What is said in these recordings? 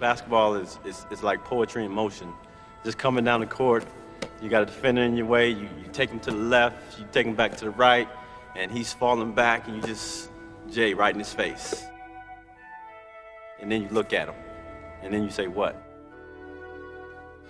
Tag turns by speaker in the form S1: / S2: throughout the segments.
S1: Basketball is, is, is like poetry in motion. Just coming down the court, you got a defender in your way, you, you take him to the left, you take him back to the right, and he's falling back, and you just, Jay, right in his face. And then you look at him, and then you say, what?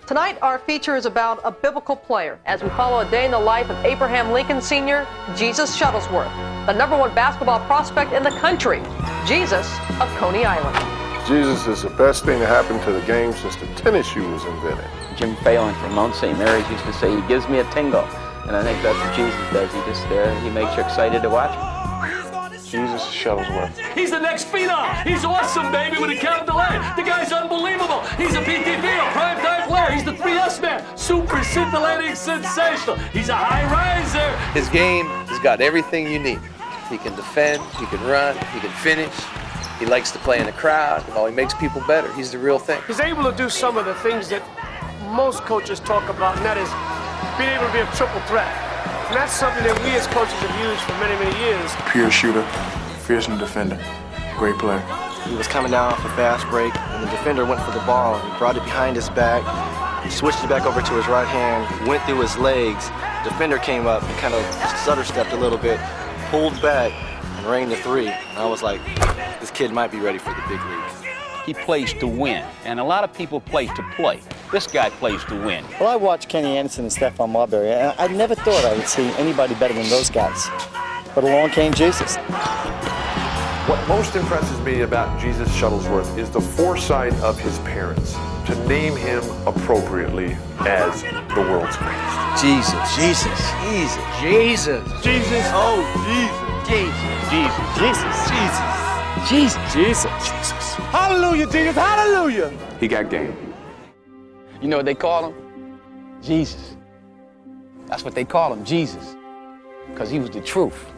S2: Tonight, our feature is about a biblical player as we follow a day in the life of Abraham Lincoln Sr., Jesus Shuttlesworth, the number one basketball prospect in the country, Jesus of Coney Island.
S3: Jesus is the best thing to happen to the game since the tennis shoe was invented.
S4: Jim Phelan from Mount St. Mary's used to say, he gives me a tingle. And I think that's what Jesus does. He just there, he makes you excited to watch him.
S3: Jesus Shuttlesworth.
S5: He's the next phenom. He's awesome, baby, with a capital A. The guy's unbelievable. He's a PTP, a primetime player. He's the 3S man. Super scintillating, sensational. He's a high riser.
S6: His game has got everything you need. He can defend, he can run, he can finish. He likes to play in the crowd. You know, he makes people better. He's the real thing.
S7: He's able to do some of the things that most coaches talk about, and that is being able to be a triple threat. And that's something that we as coaches have used for many, many years.
S8: Pure shooter, fearsome defender, great player.
S9: He was coming down off a fast break, and the defender went for the ball. He brought it behind his back, switched it back over to his right hand, went through his legs. Defender came up and kind of stutter stepped a little bit, pulled back, and rained the three. And I was like, this kid might be ready for the big leagues.
S10: He plays to win, and a lot of people play to play. This guy plays to win.
S11: Well, I watched Kenny Anderson and Stephon Marbury, and I never thought I would see anybody better than those guys. But along came Jesus.
S12: What most impresses me about Jesus Shuttlesworth is the foresight of his parents to name him appropriately as the world's greatest.
S6: Jesus. Jesus. Jesus.
S7: Jesus.
S6: Jesus.
S7: Oh, Jesus.
S11: Jesus. Jesus.
S7: Jesus.
S11: Jesus.
S7: Jesus. Jesus. Hallelujah, Jesus. Hallelujah.
S8: He got game.
S10: You know what they call him? Jesus. That's what they call him, Jesus. Because he was the truth.